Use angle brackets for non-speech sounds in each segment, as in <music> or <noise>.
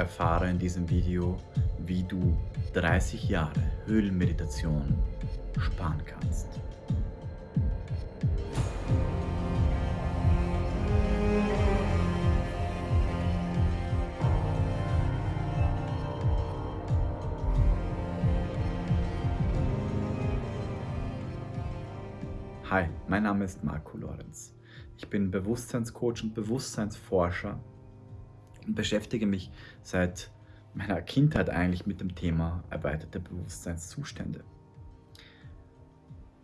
Erfahre in diesem Video, wie du 30 Jahre Höhlenmeditation sparen kannst. Hi, mein Name ist Marco Lorenz. Ich bin Bewusstseinscoach und Bewusstseinsforscher beschäftige mich seit meiner Kindheit eigentlich mit dem Thema erweiterte Bewusstseinszustände.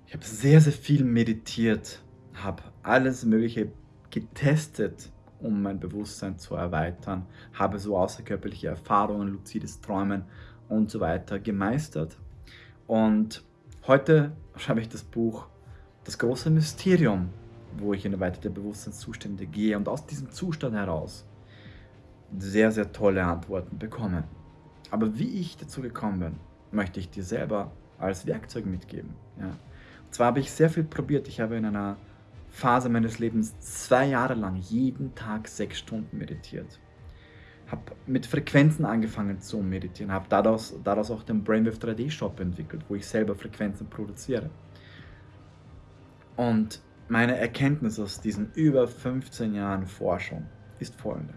Ich habe sehr, sehr viel meditiert, habe alles Mögliche getestet, um mein Bewusstsein zu erweitern, habe so außerkörperliche Erfahrungen, luzides Träumen und so weiter gemeistert. Und heute schreibe ich das Buch das große Mysterium, wo ich in erweiterte Bewusstseinszustände gehe und aus diesem Zustand heraus sehr, sehr tolle Antworten bekomme. Aber wie ich dazu gekommen bin, möchte ich dir selber als Werkzeug mitgeben. Ja. Und zwar habe ich sehr viel probiert. Ich habe in einer Phase meines Lebens zwei Jahre lang jeden Tag sechs Stunden meditiert. Habe mit Frequenzen angefangen zu meditieren, habe daraus, daraus auch den Brainwave 3D Shop entwickelt, wo ich selber Frequenzen produziere. Und meine Erkenntnis aus diesen über 15 Jahren Forschung ist folgende.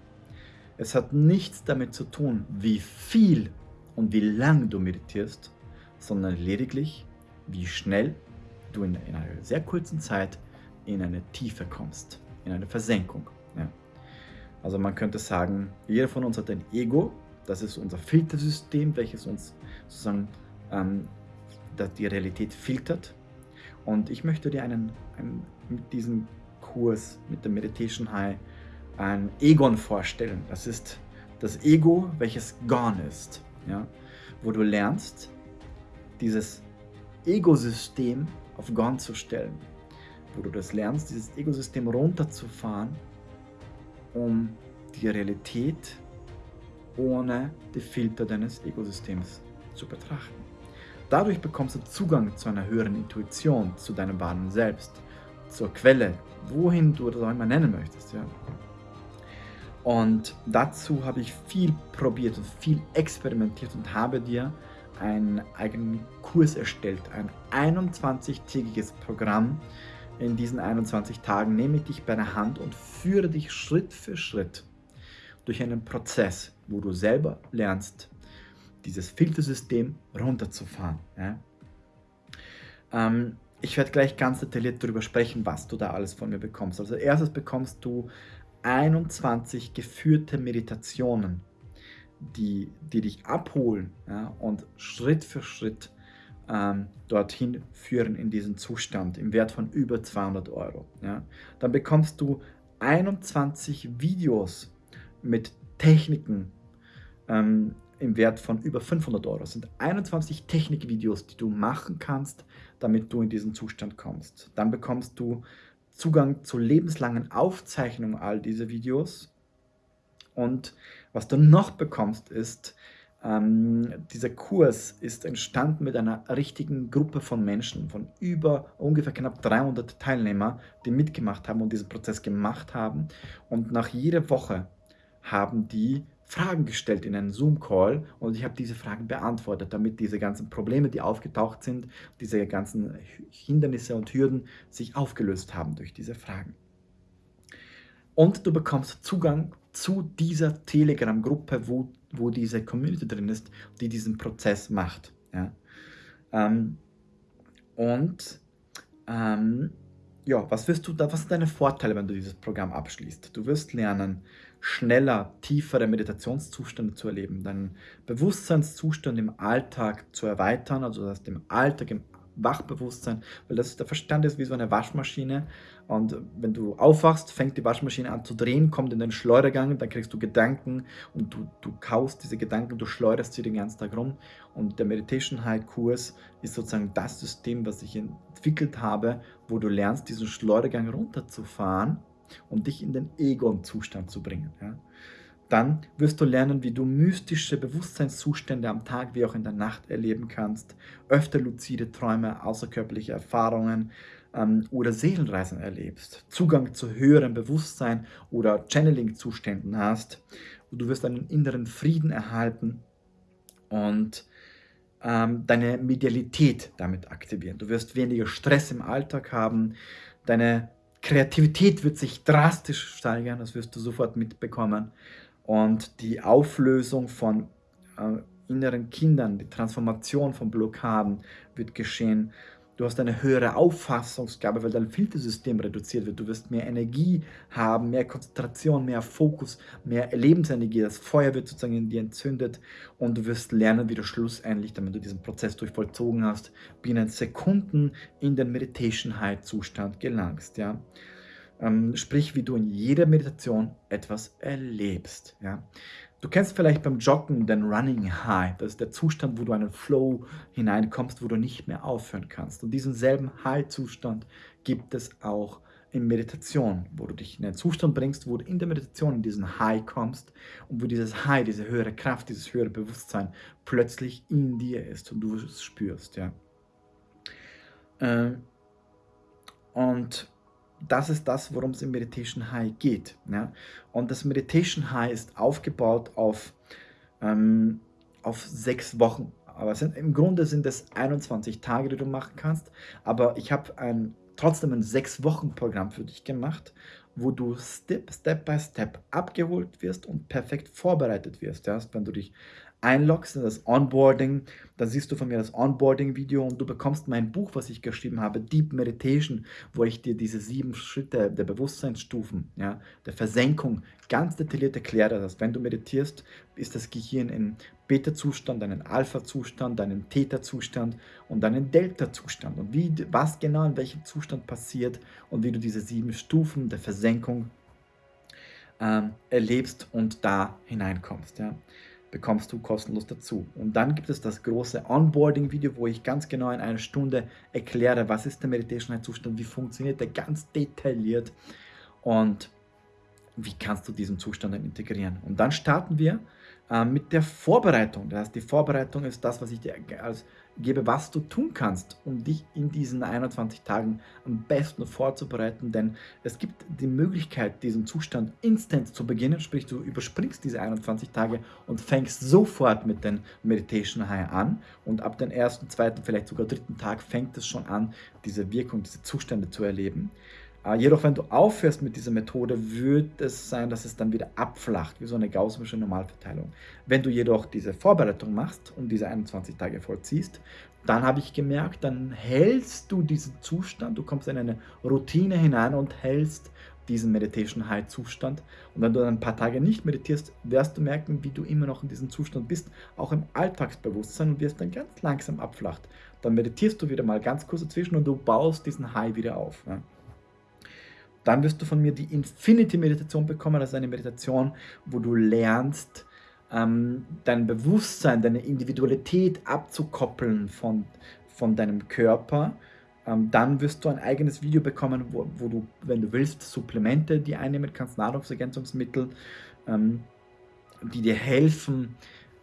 Es hat nichts damit zu tun, wie viel und wie lang du meditierst, sondern lediglich, wie schnell du in, in einer sehr kurzen Zeit in eine Tiefe kommst, in eine Versenkung. Ja. Also man könnte sagen, jeder von uns hat ein Ego, das ist unser Filtersystem, welches uns sozusagen ähm, die Realität filtert und ich möchte dir einen, einen, mit diesem Kurs, mit dem Meditation High, ein Egon vorstellen. Das ist das Ego, welches gone ist. Ja? Wo du lernst, dieses Ego-System auf gone zu stellen. Wo du das lernst, dieses Ego-System runterzufahren, um die Realität ohne die Filter deines Ego-Systems zu betrachten. Dadurch bekommst du Zugang zu einer höheren Intuition, zu deinem wahren Selbst, zur Quelle, wohin du das auch immer nennen möchtest. Ja. Und dazu habe ich viel probiert und viel experimentiert und habe dir einen eigenen Kurs erstellt, ein 21-tägiges Programm. In diesen 21 Tagen nehme ich dich bei der Hand und führe dich Schritt für Schritt durch einen Prozess, wo du selber lernst, dieses Filtersystem runterzufahren. Ja? Ähm, ich werde gleich ganz detailliert darüber sprechen, was du da alles von mir bekommst. Also erstes bekommst du 21 geführte Meditationen, die, die dich abholen ja, und Schritt für Schritt ähm, dorthin führen in diesen Zustand im Wert von über 200 Euro. Ja. Dann bekommst du 21 Videos mit Techniken, ähm, im Wert von über 500 Euro. Das sind 21 Technikvideos, die du machen kannst, damit du in diesen Zustand kommst. Dann bekommst du Zugang zur lebenslangen Aufzeichnung all dieser Videos. Und was du noch bekommst, ist, ähm, dieser Kurs ist entstanden mit einer richtigen Gruppe von Menschen, von über ungefähr knapp 300 Teilnehmern, die mitgemacht haben und diesen Prozess gemacht haben. Und nach jeder Woche haben die Fragen gestellt in einen Zoom-Call und ich habe diese Fragen beantwortet, damit diese ganzen Probleme, die aufgetaucht sind, diese ganzen Hindernisse und Hürden sich aufgelöst haben durch diese Fragen. Und du bekommst Zugang zu dieser Telegram-Gruppe, wo, wo diese Community drin ist, die diesen Prozess macht. Ja? Ähm, und ähm, ja, was wirst du da, was sind deine Vorteile, wenn du dieses Programm abschließt? Du wirst lernen, schneller, tiefere Meditationszustände zu erleben, deinen Bewusstseinszustand im Alltag zu erweitern, also das im Alltag, im Wachbewusstsein, weil das, der Verstand ist wie so eine Waschmaschine und wenn du aufwachst, fängt die Waschmaschine an zu drehen, kommt in den Schleudergang, dann kriegst du Gedanken und du, du kaust diese Gedanken, du schleuderst sie den ganzen Tag rum und der Meditation High Kurs ist sozusagen das System, was ich entwickelt habe, wo du lernst, diesen Schleudergang runterzufahren und dich in den Egon-Zustand zu bringen. Ja. Dann wirst du lernen, wie du mystische Bewusstseinszustände am Tag wie auch in der Nacht erleben kannst, öfter luzide Träume, außerkörperliche Erfahrungen, ähm, oder Seelenreisen erlebst, Zugang zu höherem Bewusstsein oder Channeling-Zuständen hast. Du wirst einen inneren Frieden erhalten und ähm, deine Medialität damit aktivieren. Du wirst weniger Stress im Alltag haben, deine Kreativität wird sich drastisch steigern, das wirst du sofort mitbekommen. Und die Auflösung von äh, inneren Kindern, die Transformation von Blockaden wird geschehen. Du hast eine höhere Auffassungsgabe, weil dein Filtersystem reduziert wird. Du wirst mehr Energie haben, mehr Konzentration, mehr Fokus, mehr Lebensenergie. Das Feuer wird sozusagen in dir entzündet und du wirst lernen, wie du schlussendlich, damit du diesen Prozess durchvollzogen hast, binnen Sekunden in den Meditation High Zustand gelangst. Ja? Ähm, sprich, wie du in jeder Meditation etwas erlebst. Ja? Du kennst vielleicht beim Joggen den Running High. Das ist der Zustand, wo du in einen Flow hineinkommst, wo du nicht mehr aufhören kannst. Und diesen selben High-Zustand gibt es auch in Meditation, wo du dich in einen Zustand bringst, wo du in der Meditation in diesen High kommst und wo dieses High, diese höhere Kraft, dieses höhere Bewusstsein plötzlich in dir ist und du es spürst. Ja. Äh, und das ist das, worum es im Meditation High geht. Ja? Und das Meditation High ist aufgebaut auf, ähm, auf sechs Wochen. Aber sind, im Grunde sind es 21 Tage, die du machen kannst. Aber ich habe ein, trotzdem ein sechs Wochen Programm für dich gemacht, wo du Step, Step by Step abgeholt wirst und perfekt vorbereitet wirst. Ja? Wenn du dich einloggst in das Onboarding, dann siehst du von mir das Onboarding-Video und du bekommst mein Buch, was ich geschrieben habe, Deep Meditation, wo ich dir diese sieben Schritte der Bewusstseinsstufen, ja, der Versenkung ganz detailliert erkläre. Das wenn du meditierst, ist das Gehirn in Beta-Zustand, einen Alpha-Zustand, einen Theta-Zustand und einen Delta-Zustand. Und wie, was genau in welchem Zustand passiert und wie du diese sieben Stufen der Versenkung ähm, erlebst und da hineinkommst. Ja bekommst du kostenlos dazu. Und dann gibt es das große Onboarding-Video, wo ich ganz genau in einer Stunde erkläre, was ist der Meditation-Zustand, wie funktioniert der ganz detailliert und wie kannst du diesen Zustand dann integrieren. Und dann starten wir äh, mit der Vorbereitung. Das heißt, die Vorbereitung ist das, was ich dir als gebe, was du tun kannst, um dich in diesen 21 Tagen am besten vorzubereiten, denn es gibt die Möglichkeit, diesen Zustand instant zu beginnen, sprich du überspringst diese 21 Tage und fängst sofort mit den Meditation High an. Und ab dem ersten, zweiten, vielleicht sogar dritten Tag fängt es schon an, diese Wirkung, diese Zustände zu erleben. Jedoch, wenn du aufhörst mit dieser Methode, wird es sein, dass es dann wieder abflacht, wie so eine gaussische Normalverteilung. Wenn du jedoch diese Vorbereitung machst und diese 21 Tage vollziehst, dann habe ich gemerkt, dann hältst du diesen Zustand, du kommst in eine Routine hinein und hältst diesen Meditation High Zustand. Und wenn du dann ein paar Tage nicht meditierst, wirst du merken, wie du immer noch in diesem Zustand bist, auch im Alltagsbewusstsein und wirst dann ganz langsam abflacht. Dann meditierst du wieder mal ganz kurz dazwischen und du baust diesen High wieder auf. Ja. Dann wirst du von mir die Infinity-Meditation bekommen. Ist eine Meditation, wo du lernst, ähm, dein Bewusstsein, deine Individualität abzukoppeln von, von deinem Körper. Ähm, dann wirst du ein eigenes Video bekommen, wo, wo, du, wenn du willst, Supplemente, die einnehmen kannst, Nahrungsergänzungsmittel, ähm, die dir helfen,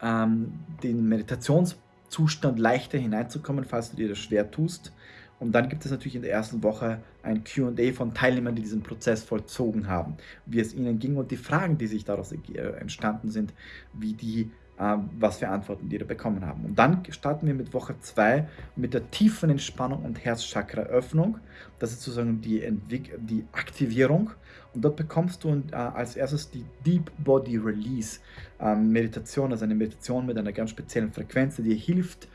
ähm, den Meditationszustand leichter hineinzukommen, falls du dir das schwer tust. Und dann gibt es natürlich in der ersten Woche ein QA von Teilnehmern, die diesen Prozess vollzogen haben, wie es ihnen ging und die Fragen, die sich daraus äh, entstanden sind, wie die, äh, was für Antworten die da bekommen haben. Und dann starten wir mit Woche 2 mit der tiefen Entspannung und Herzchakra-Öffnung. Das ist sozusagen die, Entwick die Aktivierung. Und dort bekommst du äh, als erstes die Deep Body Release ähm, Meditation, also eine Meditation mit einer ganz speziellen Frequenz, die dir hilft,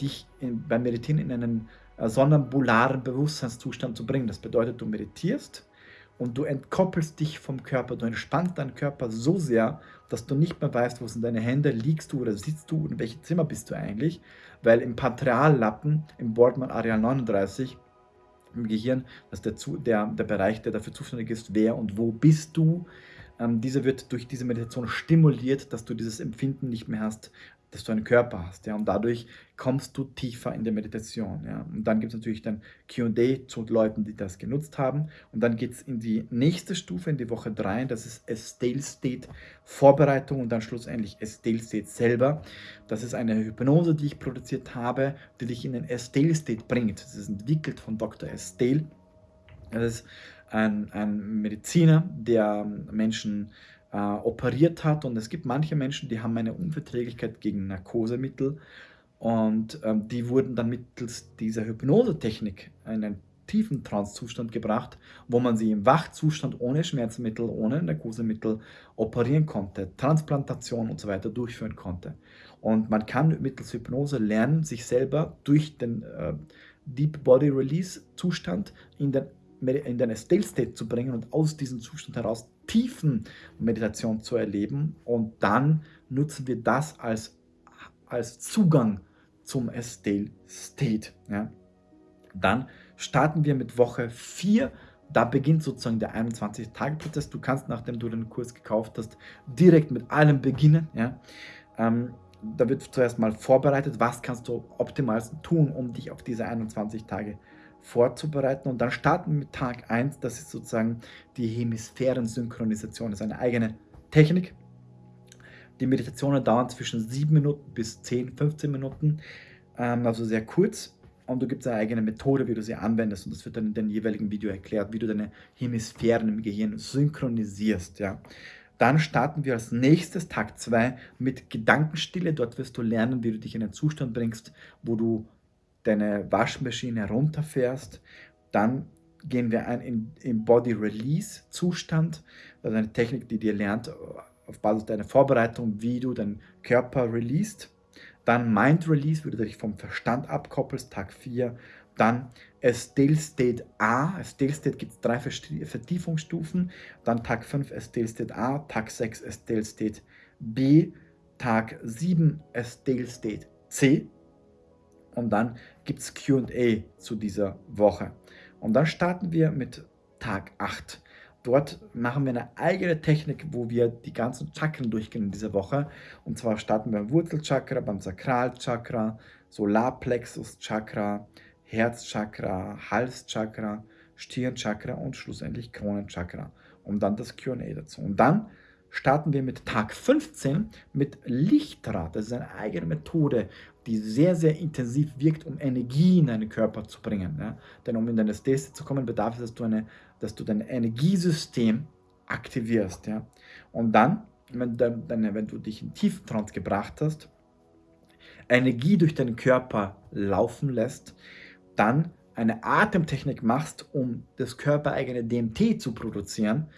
dich in, beim Meditieren in einen äh, sonambularen Bewusstseinszustand zu bringen. Das bedeutet, du meditierst und du entkoppelst dich vom Körper. Du entspannst deinen Körper so sehr, dass du nicht mehr weißt, wo sind deine Hände, liegst du oder sitzt du in welchem Zimmer bist du eigentlich. Weil im Patriallappen, im Boardman Areal 39, im Gehirn, das ist der, der, der Bereich, der dafür zuständig ist, wer und wo bist du. Ähm, dieser wird durch diese Meditation stimuliert, dass du dieses Empfinden nicht mehr hast, dass du einen Körper hast. Ja, und dadurch kommst du tiefer in der Meditation. Ja. Und dann gibt es natürlich dann QA zu Leuten, die das genutzt haben. Und dann geht es in die nächste Stufe, in die Woche 3. Das ist Estale State Vorbereitung und dann schlussendlich Estale State selber. Das ist eine Hypnose, die ich produziert habe, die dich in den Estale State bringt. Das ist entwickelt von Dr. Estale Das ist ein, ein Mediziner, der Menschen äh, operiert hat und es gibt manche Menschen, die haben eine Unverträglichkeit gegen Narkosemittel und ähm, die wurden dann mittels dieser Hypnosetechnik in einen tiefen Trance-Zustand gebracht, wo man sie im Wachzustand ohne Schmerzmittel, ohne Narkosemittel operieren konnte, Transplantation und so weiter durchführen konnte. Und man kann mittels Hypnose lernen, sich selber durch den äh, Deep Body Release Zustand in den, in den Still State zu bringen und aus diesem Zustand heraus tiefen Meditation zu erleben. Und dann nutzen wir das als, als Zugang zum Still State. Ja. Dann starten wir mit Woche 4. Da beginnt sozusagen der 21-Tage-Prozess. Du kannst, nachdem du den Kurs gekauft hast, direkt mit allem beginnen. Ja. Ähm, da wird zuerst mal vorbereitet, was kannst du optimal tun, um dich auf diese 21 Tage vorzubereiten. Und dann starten wir mit Tag 1, das ist sozusagen die Hemisphären-Synchronisation. Das ist eine eigene Technik. Die Meditationen dauern zwischen 7 Minuten bis 10, 15 Minuten, ähm, also sehr kurz. Und du gibst eine eigene Methode, wie du sie anwendest. Und das wird dann in dem jeweiligen Video erklärt, wie du deine Hemisphären im Gehirn synchronisierst. Ja. Dann starten wir als nächstes, Tag 2, mit Gedankenstille. Dort wirst du lernen, wie du dich in einen Zustand bringst, wo du deine Waschmaschine runterfährst. Dann gehen wir ein in, in Body Release Zustand. Das ist eine Technik, die dir lernt, auf Basis deiner Vorbereitung, wie du deinen Körper released. Dann Mind Release, wie du dich vom Verstand abkoppelst, Tag 4. Dann Still State A. Still State gibt es drei Vertiefungsstufen. Dann Tag 5 Still State A, Tag 6 Still State B, Tag 7 Still State C. Und dann gibt es QA zu dieser Woche. Und dann starten wir mit Tag 8. Dort machen wir eine eigene Technik, wo wir die ganzen Chakren durchgehen in dieser Woche. Und zwar starten wir beim Wurzelchakra, beim Sakralchakra, Solarplexus-Chakra, Herzchakra, Halschakra, Stirnchakra und schlussendlich Kronenchakra. Und dann das QA dazu. Und dann starten wir mit Tag 15 mit Lichtrad. Das ist eine eigene Methode, die sehr, sehr intensiv wirkt, um Energie in deinen Körper zu bringen. Ja? Denn um in deine Stase zu kommen, bedarf es, dass du, eine, dass du dein Energiesystem aktivierst. Ja? Und dann, wenn, deine, wenn du dich in Tieftrance gebracht hast, Energie durch deinen Körper laufen lässt, dann eine Atemtechnik machst, um das körpereigene DMT zu produzieren,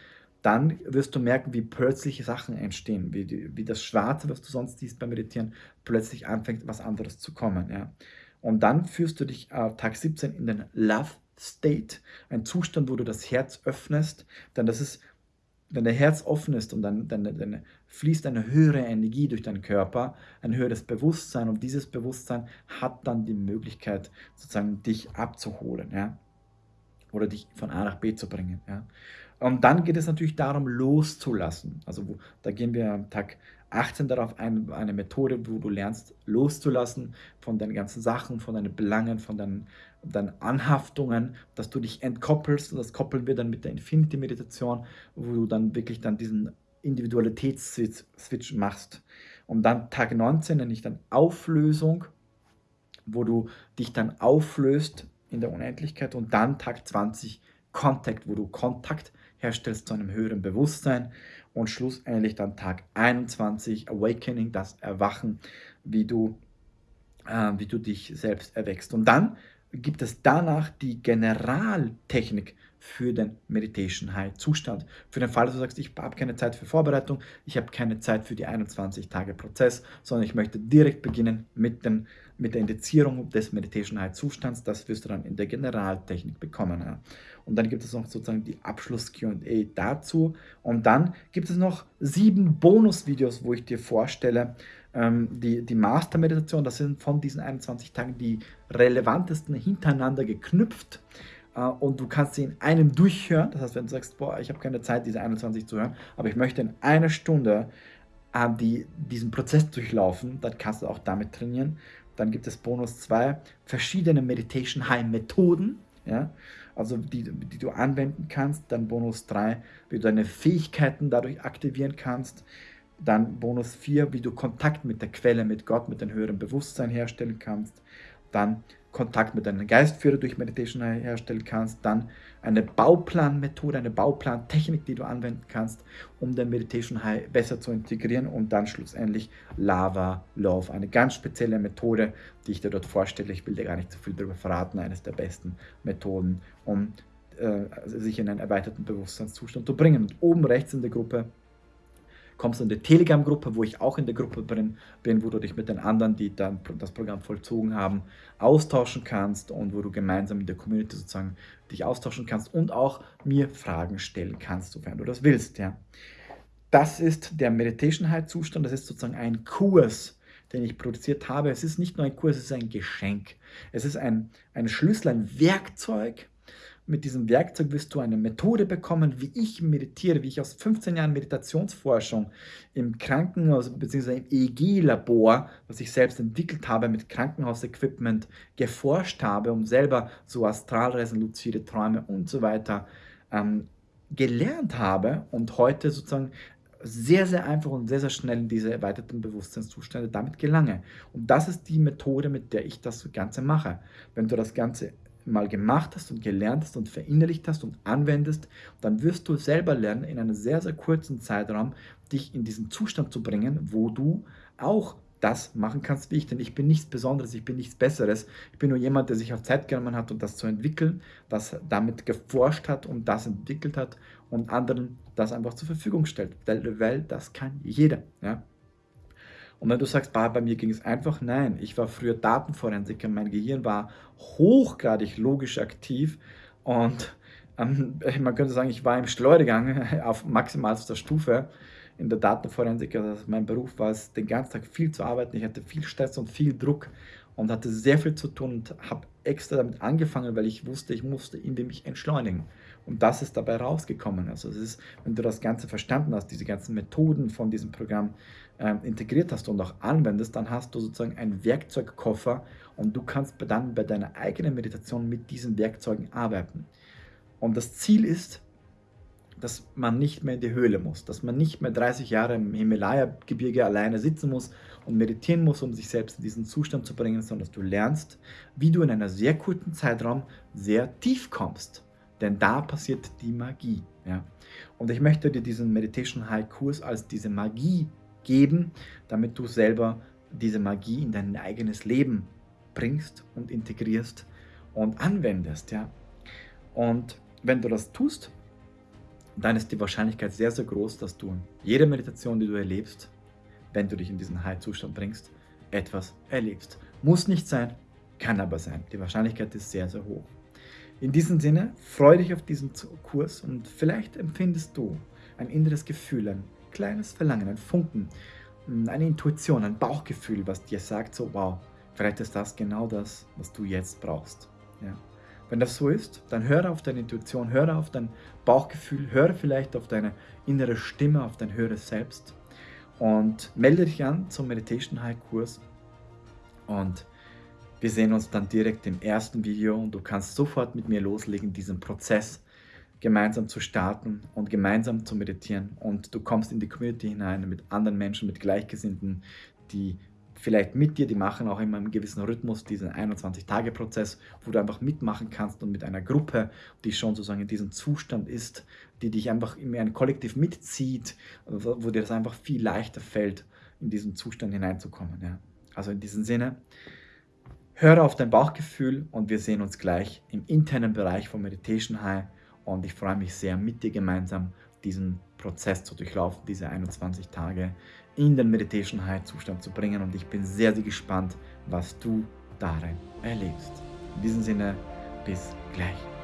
dann wirst du merken, wie plötzlich Sachen entstehen, wie, die, wie das Schwarze, was du sonst siehst beim Meditieren, plötzlich anfängt, was anderes zu kommen. Ja. Und dann führst du dich äh, Tag 17 in den Love State, ein Zustand, wo du das Herz öffnest, denn das ist wenn dein Herz offen ist und dann, dann, dann, fließt eine höhere Energie durch deinen Körper, ein höheres Bewusstsein und dieses Bewusstsein hat dann die Möglichkeit, sozusagen dich abzuholen, ja, oder dich von A nach B zu bringen, ja. Und dann geht es natürlich darum, loszulassen. Also wo, da gehen wir am Tag 18 darauf ein, eine Methode, wo du lernst loszulassen von deinen ganzen Sachen, von deinen Belangen, von deinen, deinen Anhaftungen, dass du dich entkoppelst. Und das koppeln wir dann mit der Infinity-Meditation, wo du dann wirklich dann diesen Individualitätsswitch machst. Und dann Tag 19 nenne ich dann Auflösung, wo du dich dann auflöst in der Unendlichkeit. Und dann Tag 20 Kontakt, wo du Kontakt herstellst zu einem höheren Bewusstsein und schlussendlich dann Tag 21 Awakening, das Erwachen, wie du, äh, wie du dich selbst erwächst. Und dann gibt es danach die Generaltechnik für den Meditation High Zustand. Für den Fall, dass du sagst, ich habe keine Zeit für Vorbereitung, ich habe keine Zeit für die 21 Tage Prozess, sondern ich möchte direkt beginnen mit, den, mit der Indizierung des Meditation High Zustands. Das wirst du dann in der Generaltechnik bekommen. Ja. Und dann gibt es noch sozusagen die Abschluss-QA dazu. Und dann gibt es noch sieben Bonusvideos, wo ich dir vorstelle, ähm, die, die Master-Meditation, das sind von diesen 21 Tagen die relevantesten hintereinander geknüpft. Äh, und du kannst sie in einem durchhören. Das heißt, wenn du sagst, boah, ich habe keine Zeit, diese 21 zu hören, aber ich möchte in einer Stunde äh, die, diesen Prozess durchlaufen, dann kannst du auch damit trainieren. Dann gibt es Bonus 2, verschiedene Meditation High Methoden, ja, also die, die du anwenden kannst. Dann Bonus 3, wie du deine Fähigkeiten dadurch aktivieren kannst. Dann Bonus 4, wie du Kontakt mit der Quelle, mit Gott, mit dem höheren Bewusstsein herstellen kannst. Dann Kontakt mit deinem Geistführer durch Meditation herstellen kannst, dann eine Bauplanmethode, eine Bauplantechnik, die du anwenden kannst, um dein Meditation High besser zu integrieren und dann schlussendlich Lava Love, eine ganz spezielle Methode, die ich dir dort vorstelle. Ich will dir gar nicht zu viel darüber verraten, eines der besten Methoden, um äh, sich in einen erweiterten Bewusstseinszustand zu bringen. Und oben rechts in der Gruppe kommst du in die Telegram-Gruppe, wo ich auch in der Gruppe bin, wo du dich mit den anderen, die dann das Programm vollzogen haben, austauschen kannst und wo du gemeinsam in der Community sozusagen dich austauschen kannst und auch mir Fragen stellen kannst, sofern du das willst. Ja. Das ist der Meditation High Zustand, das ist sozusagen ein Kurs, den ich produziert habe. Es ist nicht nur ein Kurs, es ist ein Geschenk. Es ist ein, ein Schlüssel, ein Werkzeug, mit diesem Werkzeug wirst du eine Methode bekommen, wie ich meditiere, wie ich aus 15 Jahren Meditationsforschung im Krankenhaus bzw. im EEG-Labor, was ich selbst entwickelt habe, mit Krankenhausequipment geforscht habe, um selber so Astralreisen, luzide Träume und so weiter ähm, gelernt habe und heute sozusagen sehr, sehr einfach und sehr, sehr schnell in diese erweiterten Bewusstseinszustände damit gelange. Und das ist die Methode, mit der ich das Ganze mache. Wenn du das Ganze mal gemacht hast und gelernt hast und verinnerlicht hast und anwendest, dann wirst du selber lernen, in einem sehr, sehr kurzen Zeitraum dich in diesen Zustand zu bringen, wo du auch das machen kannst wie ich, denn ich bin nichts Besonderes, ich bin nichts Besseres. Ich bin nur jemand, der sich auf Zeit genommen hat, um das zu entwickeln, das damit geforscht hat und das entwickelt hat und anderen das einfach zur Verfügung stellt, weil, weil das kann jeder. Ja? Und wenn du sagst, bah, bei mir ging es einfach, nein, ich war früher Datenforensiker, mein Gehirn war hochgradig logisch aktiv und ähm, <laughs> man könnte sagen, ich war im Schleudergang <laughs> auf maximalster Stufe in der Datenforensik. Also mein Beruf war es, den ganzen Tag viel zu arbeiten. Ich hatte viel Stress und viel Druck und hatte sehr viel zu tun und habe extra damit angefangen, weil ich wusste, ich musste irgendwie mich entschleunigen. Und das ist dabei rausgekommen. Also es ist, wenn du das Ganze verstanden hast, diese ganzen Methoden von diesem Programm äh, integriert hast und auch anwendest, dann hast du sozusagen einen Werkzeugkoffer und du kannst dann bei deiner eigenen Meditation mit diesen Werkzeugen arbeiten. Und das Ziel ist, dass man nicht mehr in die Höhle muss, dass man nicht mehr 30 Jahre im Himalaya-Gebirge alleine sitzen muss und meditieren muss, um sich selbst in diesen Zustand zu bringen, sondern dass du lernst, wie du in einer sehr kurzen Zeitraum sehr tief kommst. Denn da passiert die Magie. Ja? Und ich möchte dir diesen Meditation High Kurs als diese Magie geben, damit du selber diese Magie in dein eigenes Leben bringst und integrierst und anwendest. Ja? Und wenn du das tust, dann ist die Wahrscheinlichkeit sehr, sehr groß, dass du jede Meditation, die du erlebst, wenn du dich in diesen High-Zustand bringst, etwas erlebst. Muss nicht sein, kann aber sein. Die Wahrscheinlichkeit ist sehr, sehr hoch. In diesem Sinne, freue dich auf diesen Kurs und vielleicht empfindest du ein inneres Gefühl, ein kleines Verlangen, ein Funken, eine Intuition, ein Bauchgefühl, was dir sagt, so wow, vielleicht ist das genau das, was du jetzt brauchst. Ja. Wenn das so ist, dann höre auf deine Intuition, höre auf dein Bauchgefühl, höre vielleicht auf deine innere Stimme, auf dein höheres Selbst und melde dich an zum Meditation High Kurs und wir sehen uns dann direkt im ersten Video und du kannst sofort mit mir loslegen, diesen Prozess gemeinsam zu starten und gemeinsam zu meditieren. Und du kommst in die Community hinein mit anderen Menschen, mit Gleichgesinnten, die vielleicht mit dir, die machen auch immer einen gewissen Rhythmus, diesen 21-Tage-Prozess, wo du einfach mitmachen kannst und mit einer Gruppe, die schon sozusagen in diesem Zustand ist, die dich einfach in ein Kollektiv mitzieht, wo dir das einfach viel leichter fällt, in diesen Zustand hineinzukommen. Ja. Also in diesem Sinne, Höre auf dein Bauchgefühl und wir sehen uns gleich im internen Bereich von Meditation High und ich freue mich sehr, mit dir gemeinsam diesen Prozess zu durchlaufen, diese 21 Tage in den Meditation High Zustand zu bringen und ich bin sehr, sehr gespannt, was du darin erlebst. In diesem Sinne, bis gleich.